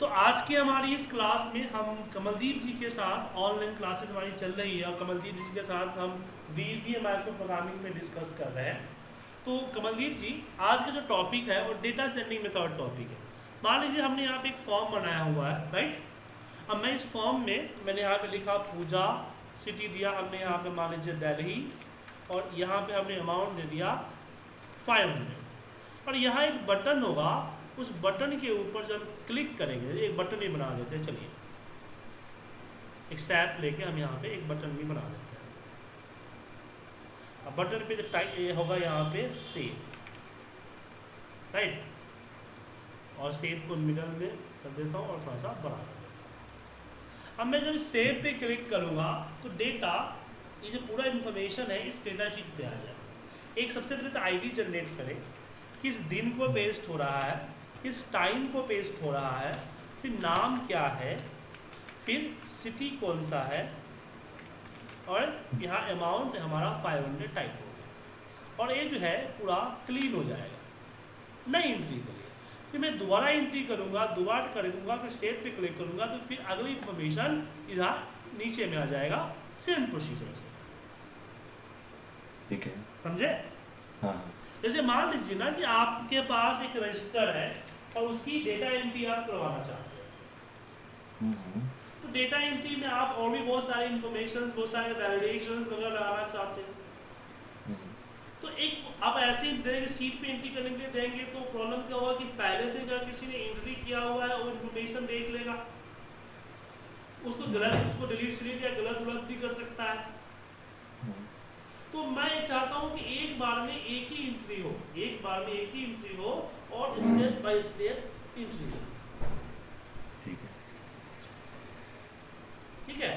तो आज की हमारी इस क्लास में हम कमलदीप जी के साथ ऑनलाइन क्लासेस हमारी चल रही है और कमलदीप जी के साथ हम वी वी माइक्रो प्रोग्रामिंग पे डिस्कस कर रहे हैं। तो कमलदीप जी, आज का जो टॉपिक है वो डेटा सेंडिंग मेथड टॉपिक है। मान लीजिए हमने यहाँ पे एक फॉर्म बनाया हुआ है राइट अब मैं इस फॉर्म में, मैंने यहाँ पे लिखा पूजा सिटी दिया, हमने यहाँ पे मान लीजिए दिल्ली, और यहाँ पे हमने अमाउंट दे दिया फाइव हंड्रेड और यहाँ एक बटन होगा उस बटन के ऊपर जब क्लिक करेंगे, एक बटन ही बना देते हैं, चलिए। एक सैप लेके हम यहाँ पे एक बटन भी बना देते हैं। अब बटन पे जो टाइप होगा यहाँ पे सेव। राइट? और सेव को मिडल में कर देता हूँ और थोड़ा सा कर देता हूँ। अब मैं जब सेव पे क्लिक करूँगा तो डेटा ये जो पूरा इन्फॉर्मेशन है, इस डेटा शीट पे आ जाए एक सबसे पहले तो आईडी जनरेट करें, किस दिन को पेस्ट हो रहा है किस टाइम को पेस्ट हो रहा है फिर नाम क्या है फिर सिटी कौन सा है और यहाँ अमाउंट हमारा 500 टाइप हो गया। और ये जो है पूरा क्लीन हो जाएगा। नई एंट्री के लिए। फिर मैं दोबारा एंट्री करूँगा दोबारा करूँगा फिर सेव पे क्लिक करूँगा तो फिर अगली इंफॉर्मेशन इधर नीचे में आ जाएगा सेम प्रोसीजर से। ठीक है। समझे? हाँ। जैसे मान लीजिए ना कि आपके पास एक रजिस्टर है और उसकी डेटा एंट्री आप करवाना चाहते हैं। हम्म, तो डेटा एंट्री में आप और भी बहुत सारे इंफॉर्मेशन बहुत सारे वैलिडेशन वगैरह लगाना चाहते हैं। हम्म, तो एक आप ऐसे ही देंगे सीट पे एंट्री करने के लिए देंगे तो प्रॉब्लम क्या होगा कि पहले से अगर किसी ने एंट्री किया हुआ है वो इन्फॉर्मेशन देख लेगा। उसको गलत उसको डिलीट सिलीट या गलत गलत भी कर सकता है। तो मैं चाहता हूँ कि एक बार में एक ही एंट्री हो एक बार में एक ही एंट्री हो और स्टेप बाय स्टेप एंट्री हो। ठीक है। ठीक है?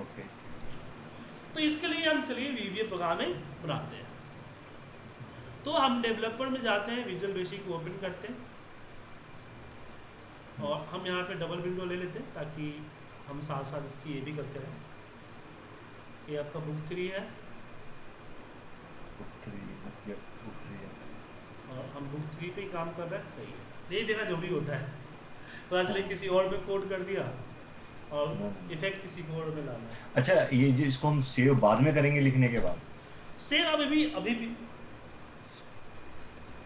ओके। तो इसके लिए हम चलिए वीवीए प्रोग्रामिंग बनाते हैं। तो हम डेवलपर में जाते हैं विजुअल बेसिक ओपन करते हैं। और हम यहाँ पे डबल विंडो ले लेते हैं ताकि हम साथ साथ इसकी ये भी करते रहें। ये आपका बुक थ्री है। Book three yup book three है हम बुक थ्री पे ही काम कर रहे हैं सही है। दे देना जो भी होता है। पता चले किसी और में कोड कर दिया और इफ़ेक्ट किसी को और में लाना अच्छा ये जो इसको हम सेव बाद में करेंगे लिखने के बाद? सेम अभी भी अभी भी।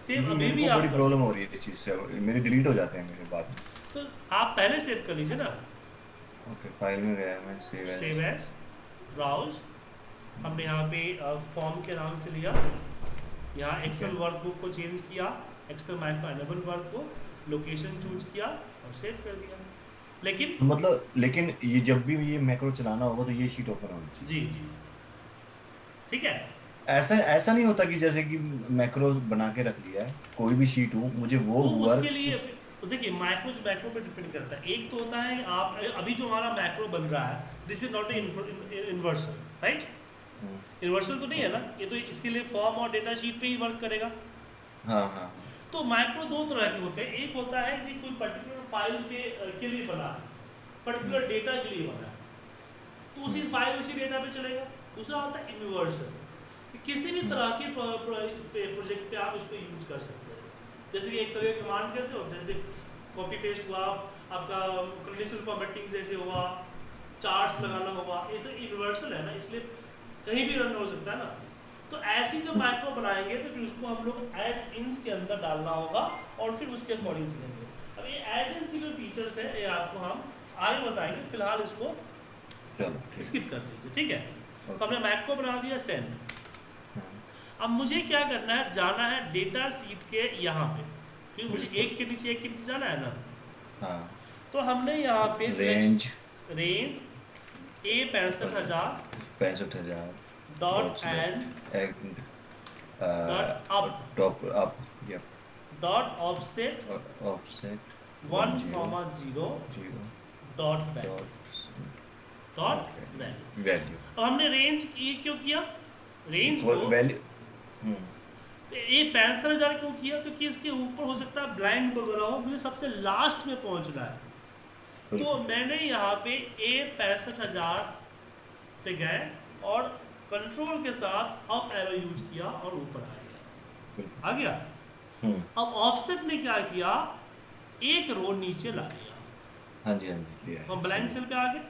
सेम अभी भी बड़ी प्रॉब्लम हो रही है इस चीज़ से मेरे डिलीट हो जाते हैं मेरे बाद। तो आप पहले सेव कर लीजिए ना। ओके फ़ाइल में गया मैं सेव सेव एज ब्राउज हमने यहाँ पे फॉर्म के नाम से लिया। यहाँ एक्सेल वर्कबुक को चेंज किया Excel micro enable workbook location choose किया और सेव कर दिया। लेकिन मतलब लेकिन ये जब भी ये मैक्रो चलाना होगा तो ये शीट ओपन होनी चाहिए। जी जी। ठीक है? ऐसा ऐसा नहीं होता कि जैसे कि मैक्रो बना के रख लिया है कोई भी शीट हो मुझे वो तो वर्क उसके लिए तो देखिए माइक्रो मैक्रो पे डिपेंड करता है। एक तो होता है आप अभी जो हमारा मैक्रो बन रहा है this is not a inversal right universal तो नहीं है ना? ये तो इसके लिए फॉर्म और डेटा शीट पे ही वर्क करेगा। हाँ हाँ। तो माइक्रो दो तरह के होते हैं। एक होता है कि कोई पर्टिकुलर फ़ाइल पे के लिए बना है पर्टिकुलर डेटा के लिए बना है। तो उसी फ़ाइल उसी डेटा पे चलेगा। दूसरा होता है यूनिवर्सल किसी भी तरह के प्रोजेक्ट पे आप इसको यूज़ कर सकते हैं। जैसे कि एक्सेल का कमांड कैसे होता है? जैसे कॉपी पेस्ट हुआ आपका कंडीशनल फॉर्मेटिंग जैसे हुआ चार्ट्स लगाना हुआ ये सब यूनिवर्सल है ना? इसलिए कहीं भी रन हो सकता है ना। तो ऐसी जब माइक्रो बनाएँगे तो फिर उसको हम लोग एड इंस के अंदर डालना होगा और फिर उसके अकॉर्डिंग चलेंगे। अब ये एड इंस की जो फीचर्स है ये आपको हम आगे बताएँगे। फ़िलहाल इसको स्किप कर दीजिए ठीक है? तो हमने मैक्रो बना दिया सेंड हाँ, अब मुझे क्या करना है जाना है डेटा सीट के यहाँ पे। क्योंकि मुझे एक के नीचे एक के नीचे जाना है ना? हाँ। तो हमने यहाँ पे Range. रेंज ए पैंसठ हज़ार पैंसठ हज़ार dot end dot up top up yup dot offset offset one comma zero dot dot value value हमने रेंज की क्यों किया? रेंज को वैल्यू तो ये पैंसठ हज़ार क्यों किया? क्योंकि इसके ऊपर हो सकता है ब्लैंक वगैरह हो मुझे सबसे लास्ट में पहुँचना है। तो मैंने यहाँ पे ए पैंसठ हज़ार पे गए और कंट्रोल के साथ अप एरो यूज़ किया और ऊपर आ गया। आ गया? अब ऑफसेट ने क्या किया? एक रो नीचे ला लिया हाँ जी हाँ जी हम ब्लैंक सेल पे आ गए।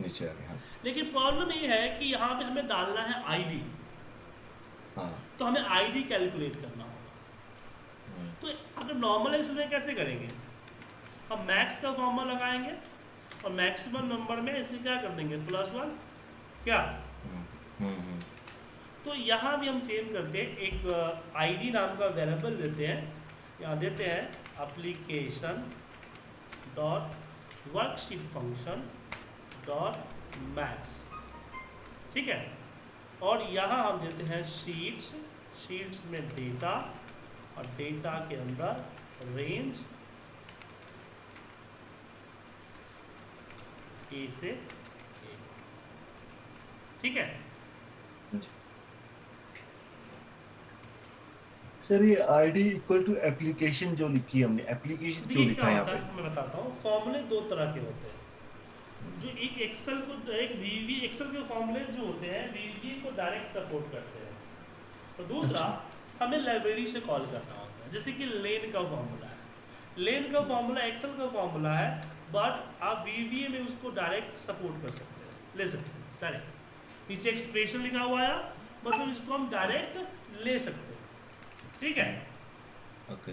नीचे आ गए हाँ। लेकिन प्रॉब्लम ये है कि यहाँ पे हमें डालना है आईडी हाँ। तो हमें आईडी कैलकुलेट करना होगा। हम्म, तो अगर नॉर्मल एक्सेल में कैसे करेंगे? हम मैक्स का फॉर्मूला लगाएँगे और मैक्सिमम नंबर में इसमें क्या कर देंगे? प्लस वन क्या? हम्म, हम्म, हम्म, तो यहाँ भी हम सेम करते हैं एक आईडी नाम का वेरेबल देते हैं यहाँ देते हैं application dot worksheet function dot max ठीक है? और यहाँ हम देते हैं शीट्स शीट्स में डेटा और डेटा के अंदर रेंज ए से ठीक है? सर ये आईडी इक्वल टू एप्लीकेशन जो लिखी हमने एप्लीकेशन क्यों लिखा है यहाँ पे? मैं बताता हूँ। फॉर्मूले दो तरह के होते हैं। जो एक एक्सेल को एक वीवी एक्सेल के फॉर्मूले जो होते हैं वीवी को डायरेक्ट सपोर्ट करते हैं। और दूसरा अच्छा। हमें लाइब्रेरी से कॉल करना होता है। जैसे कि लेन का फॉर्मूला है। लेन का फॉर्मूला एक्सेल का फॉर्मूला है बट आप वीवीए में उसको डायरेक्ट सपोर्ट कर सकते हैं। ले सकते हैं डायरेक्ट नीचे एक्सप्रेशन लिखा हुआ है मतलब इसको हम डायरेक्ट ले सकते हैं। ठीक है? ओके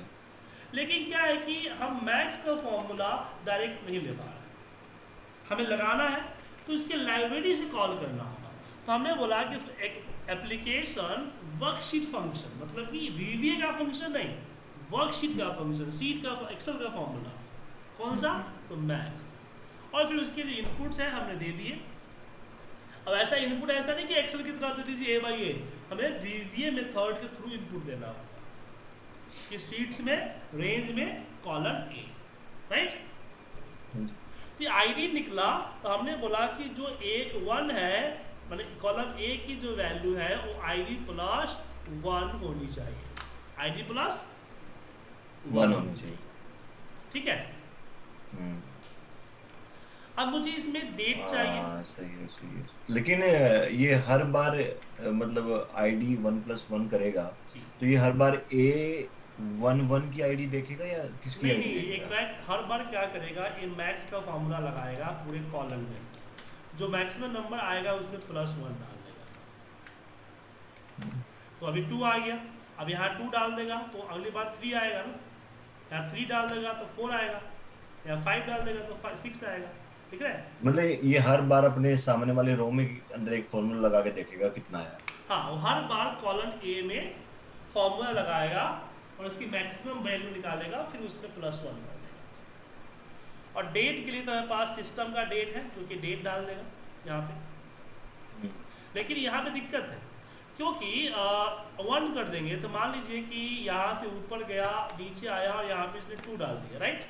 लेकिन क्या है कि हम मैथ्स का फॉर्मूला डायरेक्ट नहीं ले पा रहे हमें लगाना है तो इसके लाइब्रेरी से कॉल करना होगा। तो हमने बोला कि एक एप्लीकेशन वर्कशीट फ़ंक्शन मतलब कि वीवीए का फ़ंक्शन नहीं वर्कशीट का फ़ंक्शन सीट का एक्सेल का फॉर्मूला कौन सा? तो मैथ्स और फिर उसके जो इनपुट्स हैं हमने दे दिए। अब ऐसा इनपुट ऐसा नहीं कि एक्सेल की तरह दे दीजिए ए बाई ए हमें वीवीए मेथड के थ्रू इनपुट देना कि सीट्स में रेंज में कॉलम ए राइट तो आईडी निकला तो हमने बोला कि जो ए वन है मतलब कॉलम ए की जो वैल्यू है वो आईडी प्लस वन होनी चाहिए। आईडी प्लस वन होनी चाहिए। ठीक है? हम्म, अब मुझे इसमें डेट चाहिए। हाँ, सही है सही है। लेकिन ये हर बार मतलब आईडी वन प्लस वन करेगा तो ये हर बार ए वन वन की आईडी देखेगा या किसकी नहीं नहीं एक बार हर बार क्या करेगा ये मैक्स का फॉर्मूला लगाएगा पूरे कॉलम में। जो मैक्सिमम नंबर आएगा उसमें प्लस वन डाल देगा। तो अभी टू आ गया। अब यहाँ टू डाल देगा तो अगली बार थ्री आएगा ना। यहाँ थ्री डाल देगा तो फोर आएगा। या फाइव डाल देगा तो सिक्स आएगा। ठीक है? मतलब ये हर बार अपने सामने वाले रो में अंदर एक फॉर्मूला लगा के देखेगा कितना आया हाँ वो हर बार कॉलम ए में फॉर्मूला लगाएगा और उसकी मैक्सिमम वैल्यू निकालेगा फिर उसमें प्लस वन कर देगा। और डेट के लिए तो हमारे पास सिस्टम का डेट है क्योंकि डेट डाल देगा यहाँ पे। हम्म, लेकिन यहाँ पे दिक्कत है क्योंकि वन कर देंगे तो मान लीजिए कि यहाँ से ऊपर गया नीचे आया और यहाँ पे इसने टू डाल दिया राइट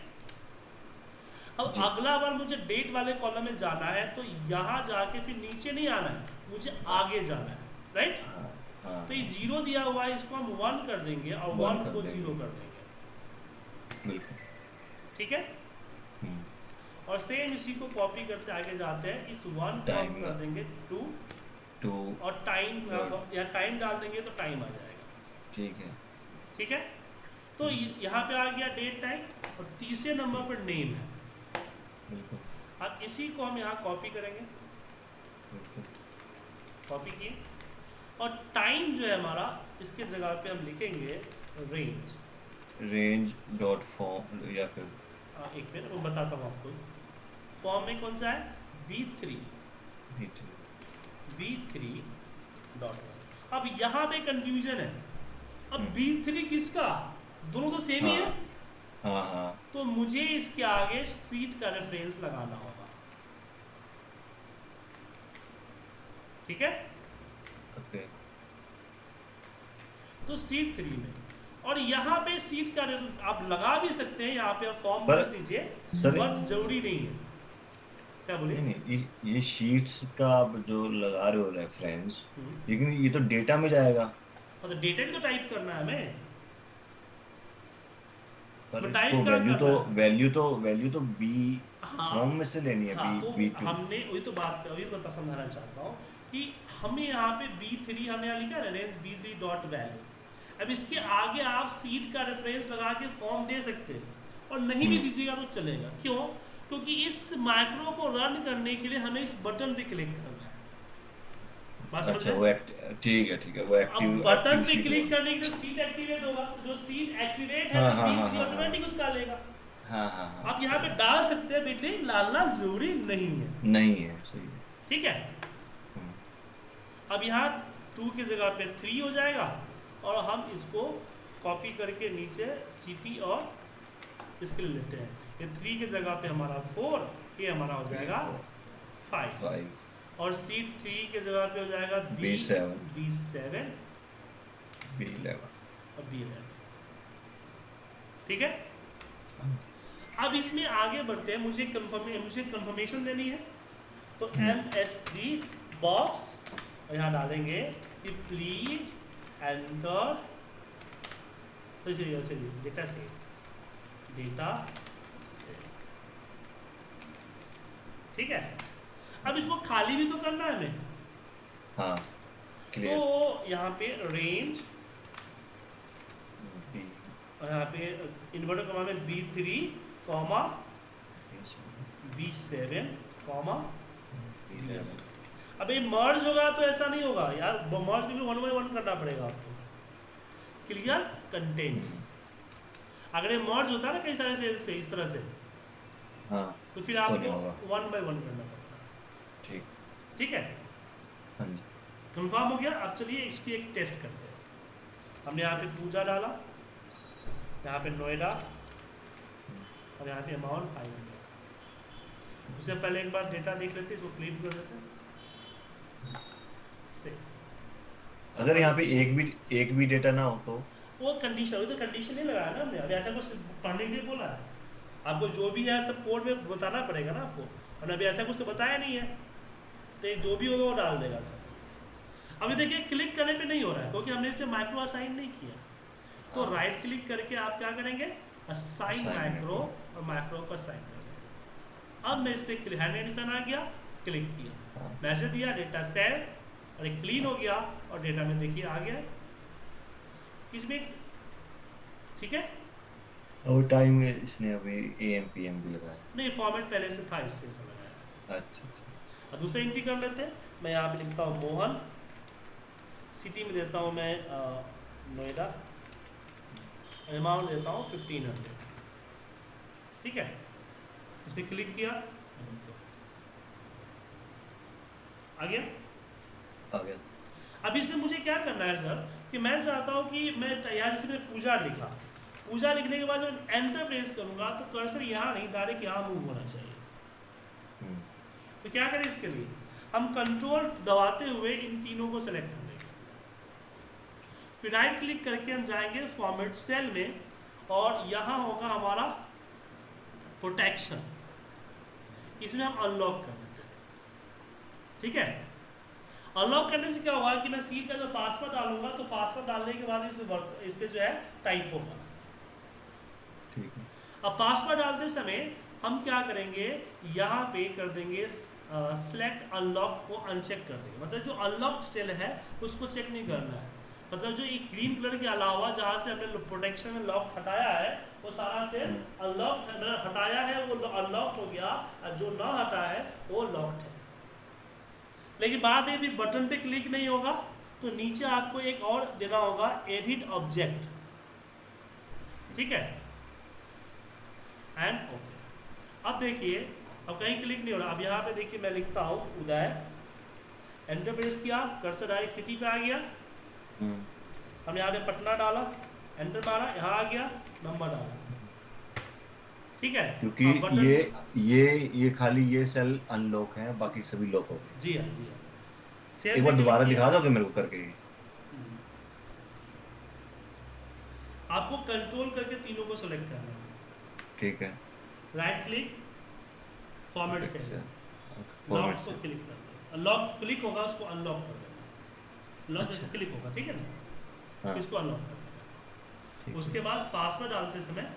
अब अगला बार मुझे डेट वाले कॉलम में जाना है तो यहाँ जाके फिर नीचे नहीं आना है मुझे आगे जाना है राइट हाँ, हाँ, तो ये ज़ीरो दिया हुआ है इसको हम वन कर देंगे और वन को ज़ीरो कर देंगे। ठीक है? हम्म, और सेम इसी को कॉपी करते आगे जाते हैं इस वन को हम कर देंगे टू टू और टाइम या टाइम डाल देंगे तो टाइम आ जाएगा। ठीक है। ठीक है? तो ये- यहाँ पे आ गया डेट टाइम और तीसरे नंबर पर नेम है। अब इसी को हम यहाँ कॉपी करेंगे। कॉपी किए। और टाइम जो है हमारा इसके जगह पे हम लिखेंगे रेंज रेंज डॉट फॉर्म या फिर हाँ एक मिनट वो बताता हूँ आपको। फॉर्म में कौन सा है? B three B three dot अब यहाँ पे कंफ्यूजन है। अब हम्म। बी थ्री किसका? दोनों तो सेम ही है। हाँ। हाँ हाँ। तो मुझे इसके आगे सीट का रेफरेंस लगाना होगा। ठीक है? ओके। तो सीट थ्री में। और यहाँ पे सीट का आप लगा भी सकते हैं यहाँ पे आप फॉर्म भर दीजिए बट ज़रूरी नहीं है। क्या बोलिए नहीं नहीं ये ये शीट्स का आप जो लगा रहे हो रेफरेंस हम्म, लेकिन ये तो डेटा में जाएगा। और तो डेटा भी तो टाइप करना है हमें। पर तो इसको वैल्यू तो वैल्यू तो वैल्यू तो बी हाँ। फॉर्म में से लेनी है हाँ बी तो बी टू हमने वही तो बात कर वही तो बता समझाना चाहता हूँ कि हमें यहाँ पे बी थ्री हमें यहाँ लिखा है range B three dot value अब इसके आगे आप सीट का रेफरेंस लगा के फॉर्म दे सकते हैं और नहीं भी हम्म। दीजिएगा तो चलेगा। क्यों? क्योंकि इस माइक्रो को रन करने के लिए हमें इस बटन पे क्लिक करना है। बात अच्छा वो ठीक है ठीक है वो अब एक्टिव बटन पे क्लिक करने के सीट एक्टिवेट होगा। जो सीट एक्टिवेट है हाँ, हाँ, B3 हाँ, ऑटोमेटिक उसका लेगा। हाँ हाँ हाँ। आप यहाँ पे डाल सकते हैं ज़रूरी नहीं है। नहीं है सही ठीक है? अब यहाँ टू की जगह पे थ्री हो जाएगा और हम इसको कॉपी करके नीचे सी और इसके लिए लेते हैं। ये थ्री की जगह पे हमारा फोर ये हमारा हो जाएगा फाइव फाइव और सीट थ्री के जगह पे हो जाएगा B B7. B seven B eleven और बी इलेवन ठीक है? अब इसमें आगे बढ़ते हैं। मुझे कंफर्म मुझे कंफर्मेशन देनी है। तो एम एस डी बॉक्स और यहाँ डालेंगे कि प्लीज़ एंटर तो चलिए चलिए डेटा से डेटा से ठीक है? अब इसको खाली भी तो करना है हमें। हाँ तो यहाँ पे रेंज और यहाँ पे इन्वर्टर कॉमा में B three comma B seven comma अब ये मर्ज होगा तो ऐसा नहीं होगा यार मर्ज भी वन बाई वन करना पड़ेगा आपको। क्लियर कंटेंट्स अगर ये मर्ज होता है ना कई सारे सेल से इस तरह से हाँ तो फिर आपको वन बाई वन करना पड़ता ठीक है? हाँ कंफर्म हो गया अब चलिए इसकी एक टेस्ट करते हैं। हमने यहाँ पे पूजा डाला यहाँ पे नोएडा और यहाँ पे अमाउंट फाइव हंड्रेड उससे पहले एक बार डेटा देख लेते हैं इसको क्लीन कर देते हैं अगर यहाँ पे एक भी एक भी डेटा ना हो तो? वो कंडीशन तो कंडीशन नहीं लगाया ना हमने। अभी ऐसा कुछ पढ़ने के लिए बोला है। आपको जो भी है सब कोड में बताना पड़ेगा ना आपको। हमने अभी ऐसा कुछ तो बताया नहीं है। तो जो भी होगा वो डाल देगा सब अभी देखिए क्लिक करने पे नहीं हो रहा है क्योंकि हमने इस पर माइक्रो असाइन नहीं किया। तो हाँ। राइट क्लिक करके आप क्या करेंगे? असाइन माइक्रो और माइक्रो को असाइन करेंगे। अब मैं इस पर हैंड एडिशन आ गया क्लिक किया। हाँ। मैसेज दिया डेटा सेव और क्लीन हो गया और डेटा में देखिए आ गया। इसमें ठीक है? और टाइम इसने अभी ए एम पी एम भी लगाया। नहीं फॉर्मेट पहले से था इसलिए लगाया। अच्छा। अब दूसरा एंट्री कर लेते हैं। मैं यहाँ पे लिखता हूँ मोहन। सिटी में देता हूँ मैं नोएडा। अमाउंट देता हूँ फिफ्टीन हंड्रेड ठीक है? इस पर क्लिक किया। आ गया? आ गया। अब इसमें मुझे क्या करना है सर कि मैं चाहता हूँ कि मैं यहाँ जैसे मैं पूजा लिखा। पूजा लिखने के बाद जब एंटर प्रेस करूँगा तो कर्सर यहाँ नहीं डायरेक्ट यहाँ मूव होना चाहिए। तो क्या करें इसके लिए? हम कंट्रोल दबाते हुए इन तीनों को सेलेक्ट कर लेंगे फिर राइट क्लिक करके हम जाएँगे फॉर्मेट सेल में और यहाँ होगा हमारा प्रोटेक्शन इसमें हम अनलॉक कर देते हैं। ठीक है? अनलॉक करने से क्या होगा कि मैं सीट का जो पासवर्ड डालूँगा तो पासवर्ड डालने के बाद इसमें वर्क इस पे जो है टाइप होगा। ठीक है। अब पासवर्ड डालते समय हम क्या करेंगे? यहाँ पे कर देंगे सिलेक्ट अनलॉक को अनचेक कर देंगे। मतलब जो अनलॉक्ड सेल है, उसको चेक नहीं करना है। मतलब जो ये ग्रीन कलर के अलावा जहाँ से हमने प्रोटेक्शन में लॉक हटाया है, वो सारा सेल अनलॉक हटाया है, वो अनलॉक हो गया। और जो ना हटा है, वो लॉक्ड है। लेकिन बात है भी बटन पे क्लिक नहीं होगा तो नीचे आपको एक और देना होगा एडिट ऑब्जेक्ट ठीक है? एंड ओके अब देखिए अब कहीं क्लिक नहीं हो रहा। अब यहाँ पे देखिए मैं लिखता हूँ उदय। एंटर प्रेस किया कर्सर डायरेक्ट सिटी पे आ गया। हम्म, हम यहाँ पे पटना डाला एंटर मारा यहाँ आ गया नंबर डाला। ठीक है? क्योंकि ये ये ये खाली ये सेल अनलॉक है बाकी सभी लॉक हो गए। जी हाँ जी हाँ। एक बार दोबारा दिखा। दोगे मेरे को करके। आपको कंट्रोल करके तीनों को सेलेक्ट करना है। ठीक है। राइट क्लिक फॉर्मेट से लॉक को क्लिक कर लॉक क्लिक होगा उसको अनलॉक कर देना। लॉक अच्छा। क्लिक होगा ठीक है ना? हाँ। इसको अनलॉक कर देना। उसके बाद पासवर्ड डालते समय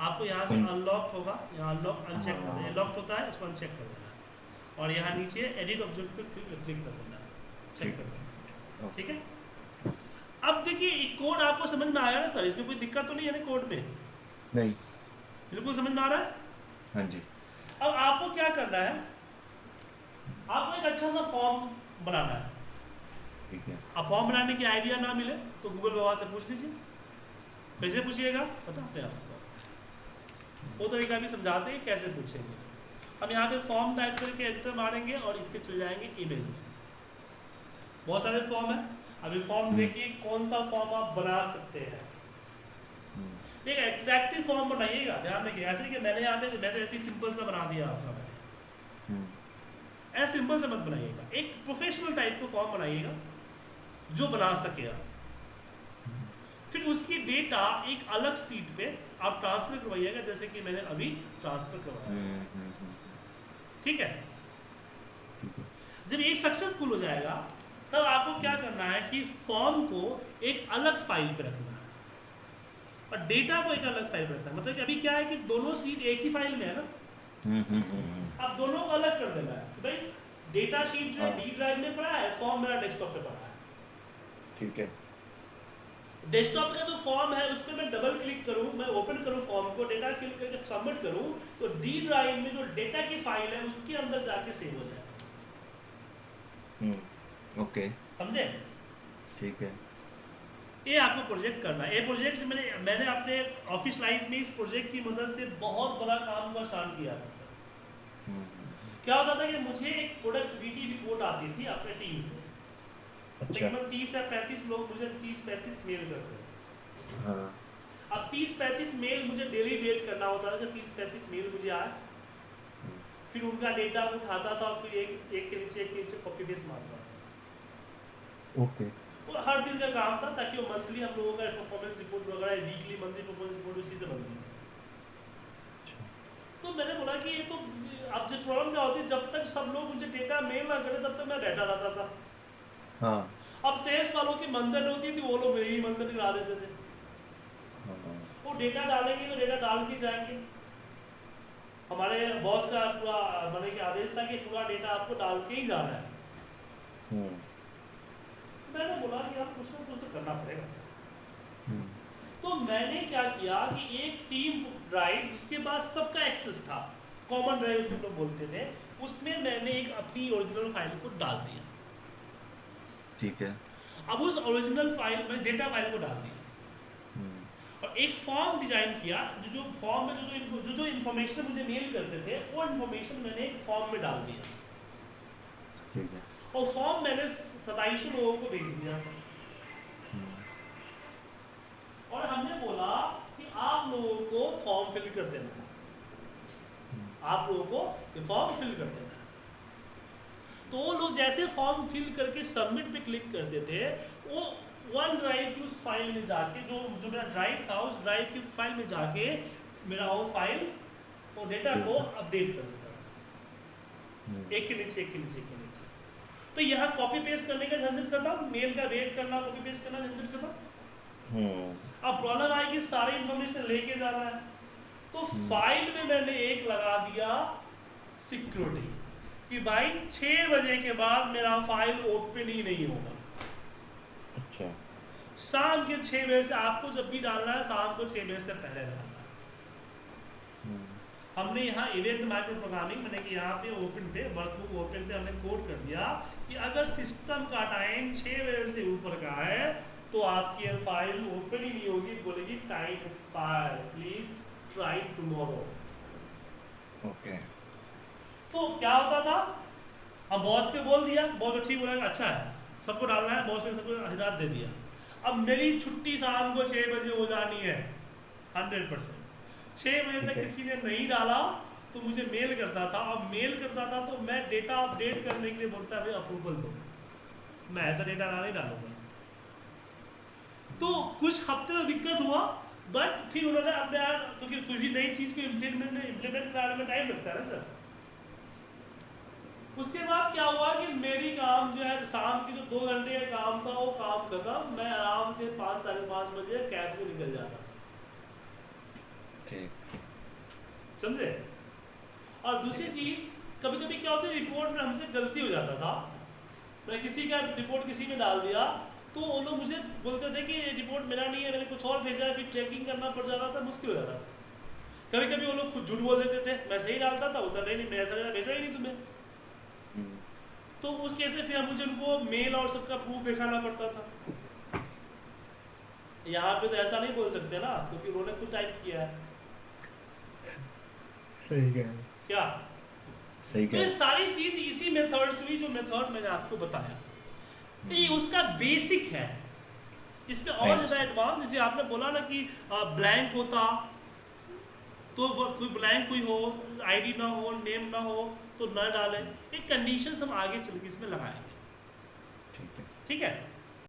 आपको यहाँ से। अनलॉक होगा। यहाँ अनलॉक अनचेक कर देना। हाँ। लॉक होता है इसको अनचेक कर देना। और यहाँ नीचे एडिट ऑब्जेक्ट पे क्लिक कर देना। चेक कर देना। ठीक है? अब देखिए कोड आपको समझ में आया ना सर इसमें कोई दिक्कत तो नहीं है ना कोड में? नहीं। बिल्कुल समझ में आ रहा है? हाँ जी। अब आपको क्या करना है? आपको एक अच्छा सा फॉर्म बनाना है। ठीक है। अब फॉर्म बनाने की आइडिया ना मिले तो गूगल बाबा से पूछ लीजिए। कैसे पूछिएगा बताते हैं आपको। वो तरीका भी समझाते हैं कैसे पूछेंगे। हम यहाँ पे फॉर्म टाइप करके एंटर मारेंगे और इसके चले जाएँगे इमेज में। बहुत सारे फॉर्म है। अभी फॉर्म हम्म। देखिए कौन सा फॉर्म आप बना सकते हैं। एक एट्रैक्टिव फॉर्म बनाइएगा। ध्यान रखिए ऐसे नहीं कि मैंने यहाँ पे मैंने ऐसे सिंपल सा बना दिया आपका मैंने। हम्म, ऐसे सिंपल से मत बनाइएगा। एक प्रोफेशनल टाइप का फॉर्म बनाइएगा जो बना सके आप। फिर उसकी डेटा एक अलग सीट पे आप ट्रांसफ़र करवाइएगा जैसे कि मैंने अभी ट्रांसफ़र करवाया। हम्म, हम्म, ठीक है? जब ये सक्सेसफुल हो जाएगा तब आपको क्या करना है कि फॉर्म को एक अलग फ़ाइल पे रखना और डेटा को एक अलग फ़ाइल रखना है। मतलब कि अभी क्या है कि दोनों सीट एक ही फ़ाइल में है ना? हम्म, हम्म, हम्म, अब दोनों को अलग कर देना है। कि भाई डेटा शीट जो है हाँ। डी ड्राइव में पड़ा है फॉर्म मेरा डेस्कटॉप पे पड़ा है। ठीक है। डेस्कटॉप का जो फॉर्म है उस पर मैं डबल क्लिक करूँ मैं ओपन करूँ फॉर्म को डेटा फिल करके सबमिट करूँ तो डी ड्राइव में जो डेटा की फ़ाइल है उसके अंदर जाके सेव हो जाए। हम्म, ओके समझे? ठीक है। ये आपको प्रोजेक्ट करना है। ये प्रोजेक्ट मैंने मैंने अपने ऑफ़िस लाइफ में इस प्रोजेक्ट की मदद से बहुत बड़ा काम का स्टार्ट किया था सर। क्या होता था कि मुझे एक प्रोडक्टिविटी रिपोर्ट आती थी अपने टीम से। अच्छा। तकरीबन तीस या पैंतीस लोग मुझे तीस पैंतीस मेल करते थे। हाँ। अब तीस पैंतीस मेल मुझे डेली वेट करना होता था कि तीस पैंतीस मेल मुझे आए फिर उनका डेटा उठाता था और फिर एक एक के नीचे एक के नीचे कॉपी पेस्ट मारता था। ओके। वो हर दिन का काम था ताकि वो मंथली हम लोगों का परफॉर्मेंस रिपोर्ट वगैरह वीकली मंथली परफॉर्मेंस रिपोर्ट उसी से बनती तो मैंने बोला कि ये तो अब जो प्रॉब्लम क्या होती है जब तक सब लोग मुझे डेटा मेल ना करें तब तक मैं बैठा रहता था। हाँ। अब सेल्स वालों की मंदन होती थी वो लोग मेरी ही मंदन करा देते थे। हाँ। वो डेटा डालेंगे तो डेटा डाल के जाएँगे। हमारे बॉस का पूरा मैंने कि आदेश था कि पूरा डेटा आपको डाल के ही जाना है। हम्म, मैंने बोला कि आप कुछ ना कुछ तो करना पड़ेगा। हम्म, तो मैंने क्या किया कि एक टीम ड्राइव जिसके पास सबका एक्सेस था कॉमन ड्राइव उसको लोग बोलते थे उसमें मैंने एक अपनी ओरिजिनल फ़ाइल को डाल दिया। ठीक है। अब उस ओरिजिनल फ़ाइल में डेटा फ़ाइल को डाल दिया। हम्म, और एक फॉर्म डिज़ाइन किया जो जो फॉर्म में जो जो जो जो इन्फॉर्मेशन मुझे मेल करते थे वो इन्फॉर्मेशन मैंने एक फॉर्म में डाल दिया। ठीक है। और फॉर्म मैंने सताईस लोगों को भेज दिया। हम्म, और हमने बोला कि आप लोगों को फॉर्म फिल कर देना है। आप लोगों को ये फॉर्म फिल कर देना है। तो वो लोग जैसे फॉर्म फिल करके सबमिट पे क्लिक करते थे वो वन ड्राइव की उस फ़ाइल में जाके जो जो मेरा ड्राइव था उस ड्राइव की फ़ाइल में जाके मेरा वो फ़ाइल वो डेटा को अपडेट कर देता था। हम्म, एक के नीचे एक के नीचे एक के नीचे। तो यहाँ कॉपी पेस्ट करने का झंझट खत्म मेल का वेट करना कॉपी पेस्ट करना झंझट खत्म हम्म, अब प्रॉब्लम कि सारी इंफॉर्मेशन लेके जाना है। तो हम्म। फ़ाइल में मैंने एक लगा दिया सिक्योरिटी कि भाई छः बजे के बाद मेरा फ़ाइल ओपन ही नहीं होगा। अच्छा। शाम के छः बजे से आपको जब भी डालना है शाम को छः बजे से पहले डालना है। हम्म, हमने यहाँ इवेंट माइक्रो प्रोग्रामिंग मैंने कि यहाँ पे ओपन पे वर्कबुक ओपन पे हमने कोड कर दिया कि अगर सिस्टम का टाइम छः बजे से ऊपर का है तो आपकी ये फ़ाइल ओपन ही नहीं होगी बोलेगी time expire please try tomorrow okay तो क्या होता था? हम बॉस को बोल दिया बॉस को ठीक बोला अच्छा है सबको डालना है बॉस ने सबको हिदायत दे दिया। अब मेरी छुट्टी शाम को छः बजे हो जानी है हंड्रेड परसेंट छः बजे तक किसी ने नहीं डाला तो मुझे मेल करता था। अब मेल करता था तो मैं डेटा अपडेट करने के लिए बोलता है अप्रूवल दो। मैं ऐसा डेटा ना नहीं डालूँगा। तो कुछ हफ़्ते तो दिक्कत हुआ बट फिर उन्होंने अपने आप क्योंकि कुछ भी नई चीज़ को इम्प्लीमेंट इम्प्लीमेंट कराने में टाइम लगता है ना सर। उसके बाद क्या हुआ कि मेरी काम जो है शाम की जो दो घंटे का काम था वो काम खत्म। मैं आराम से पाँच साढ़े पाँच बजे कैब से निकल जाता। ठीक समझे? और दूसरी चीज़ कभी कभी क्या होता है रिपोर्ट में हमसे गलती हो जाता था। मैं किसी का रिपोर्ट किसी में डाल दिया तो वो लोग मुझे बोलते थे कि ये रिपोर्ट मेरा नहीं है मैंने कुछ और भेजा है फिर चेकिंग करना पड़ जाता था मुश्किल हो जाता था। कभी कभी वो लोग खुद झूठ बोल देते थे मैं सही डालता था उधर नहीं नहीं मैं ऐसा भेजा ही नहीं तुम्हें। हम्म, तो उस केस में फिर मुझे उनको मेल और सबका प्रूफ दिखाना पड़ता था। यहाँ पे तो ऐसा नहीं बोल सकते ना क्योंकि उन्होंने खुद टाइप किया है। सही कह क्या? सही तो कह सारी चीज़ इसी मेथड से हुई जो मेथड मैंने आपको बताया। तो ये उसका बेसिक है। इसमें और ज़्यादा एडवांस जैसे आपने बोला ना कि ब्लैंक होता तो कोई ब्लैंक कोई हो आईडी ना हो नेम ना हो तो न डालें। एक कंडीशन हम आगे चल के इसमें लगाएँगे। ठीक है। ठीक है?